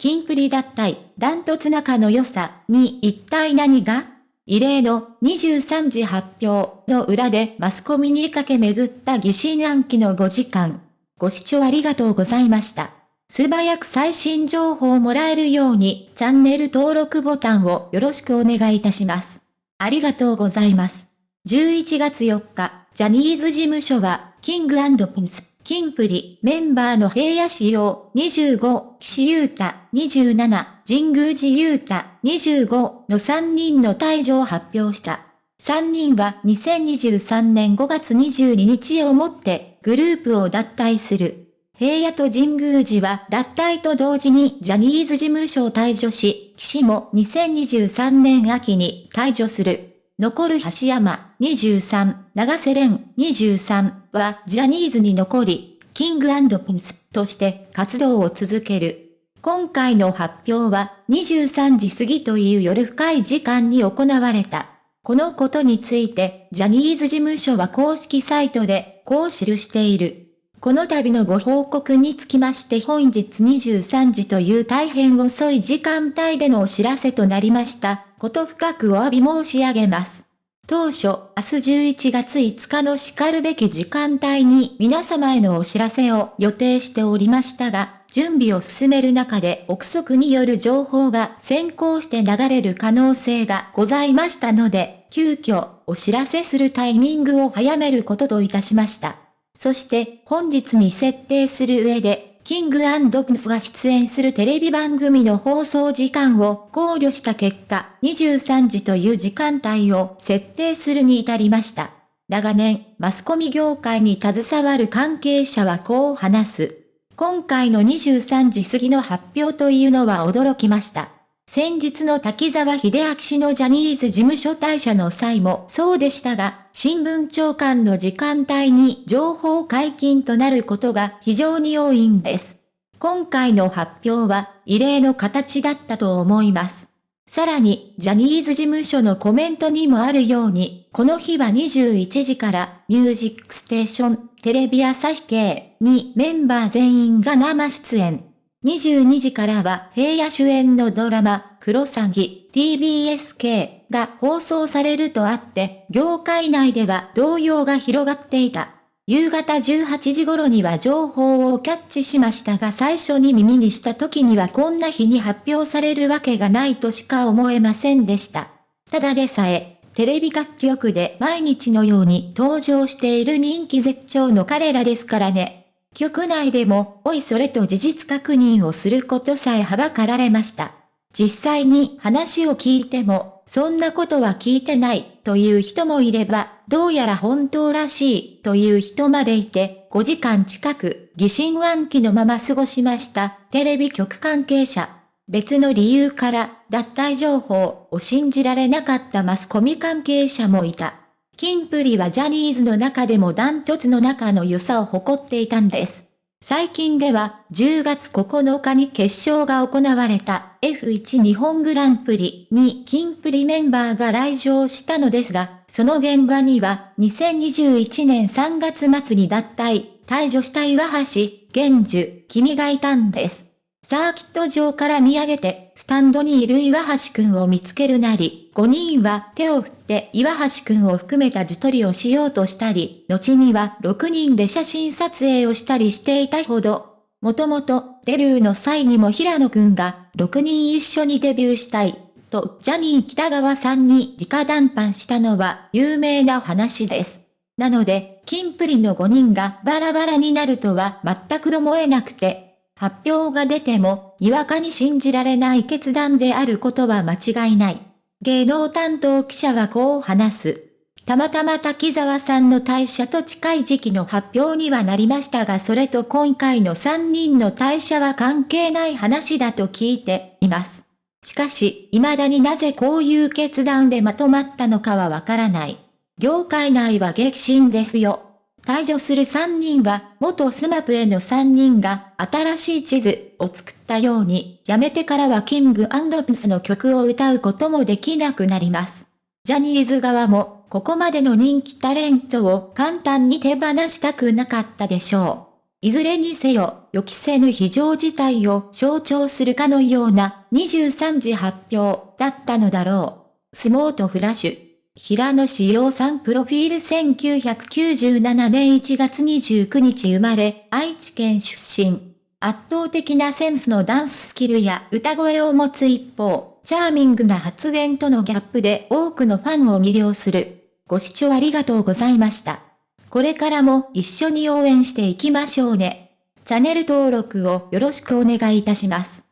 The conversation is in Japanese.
キンプリ脱退、ダントツ仲の良さに一体何が？異例の23時発表の裏でマスコミにかけ巡った疑心暗鬼の5時間。ご視聴ありがとうございました。素早く最新情報をもらえるようにチャンネル登録ボタンをよろしくお願いいたします。ありがとうございます。11月4日、ジャニーズ事務所は、キングピンス、キンプリ、メンバーの平野仕様、25、岸優太、27、神宮寺優太、25の3人の退場を発表した。3人は2023年5月22日をもってグループを脱退する。平野と神宮寺は脱退と同時にジャニーズ事務所を退場し、岸も2023年秋に退場する。残る橋山23、長瀬廉23はジャニーズに残り、キングピンスとして活動を続ける。今回の発表は23時過ぎという夜深い時間に行われた。このことについて、ジャニーズ事務所は公式サイトでこう記している。この度のご報告につきまして本日23時という大変遅い時間帯でのお知らせとなりました。こと深くお詫び申し上げます。当初、明日11月5日の叱るべき時間帯に皆様へのお知らせを予定しておりましたが、準備を進める中で憶測による情報が先行して流れる可能性がございましたので、急遽お知らせするタイミングを早めることといたしました。そして本日に設定する上で、キングプスが出演するテレビ番組の放送時間を考慮した結果、23時という時間帯を設定するに至りました。長年、マスコミ業界に携わる関係者はこう話す。今回の23時過ぎの発表というのは驚きました。先日の滝沢秀明氏のジャニーズ事務所退社の際もそうでしたが、新聞長官の時間帯に情報解禁となることが非常に多いんです。今回の発表は異例の形だったと思います。さらに、ジャニーズ事務所のコメントにもあるように、この日は21時からミュージックステーション、テレビ朝日系にメンバー全員が生出演。22時からは平野主演のドラマ、クロサギ TBSK が放送されるとあって、業界内では動揺が広がっていた。夕方18時頃には情報をキャッチしましたが最初に耳にした時にはこんな日に発表されるわけがないとしか思えませんでした。ただでさえ、テレビ楽曲で毎日のように登場している人気絶頂の彼らですからね。局内でも、おいそれと事実確認をすることさえはばかられました。実際に話を聞いても、そんなことは聞いてないという人もいれば、どうやら本当らしいという人までいて、5時間近く疑心暗鬼のまま過ごしましたテレビ局関係者。別の理由から脱退情報を信じられなかったマスコミ関係者もいた。キンプリはジャニーズの中でもダントツの中の良さを誇っていたんです。最近では10月9日に決勝が行われた F1 日本グランプリにキンプリメンバーが来場したのですが、その現場には2021年3月末に脱退、退場した岩橋、玄樹、君がいたんです。サーキット場から見上げて、スタンドにいる岩橋くんを見つけるなり、5人は手を振って岩橋くんを含めた自撮りをしようとしたり、後には6人で写真撮影をしたりしていたほど、もともとデビューの際にも平野くんが6人一緒にデビューしたい、とジャニー北川さんに直談判したのは有名な話です。なので、キンプリの5人がバラバラになるとは全く思えなくて、発表が出ても、にわかに信じられない決断であることは間違いない。芸能担当記者はこう話す。たまたま滝沢さんの退社と近い時期の発表にはなりましたがそれと今回の3人の退社は関係ない話だと聞いています。しかし、未だになぜこういう決断でまとまったのかはわからない。業界内は激震ですよ。退場する3人は、元スマップへの3人が新しい地図を作ったように、辞めてからはキンプリの曲を歌うこともできなくなります。ジャニーズ側も、ここまでの人気タレントを簡単に手放したくなかったでしょう。いずれにせよ、予期せぬ非常事態を象徴するかのような23時発表だったのだろう。相撲とフラッシュ。平野志陽さんプロフィール1997年1月29日生まれ、愛知県出身。圧倒的なセンスのダンススキルや歌声を持つ一方、チャーミングな発言とのギャップで多くのファンを魅了する。ご視聴ありがとうございました。これからも一緒に応援していきましょうね。チャンネル登録をよろしくお願いいたします。